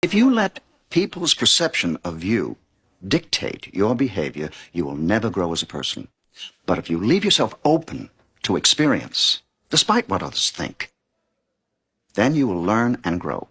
If you let people's perception of you dictate your behavior, you will never grow as a person. But if you leave yourself open to experience, despite what others think, then you will learn and grow.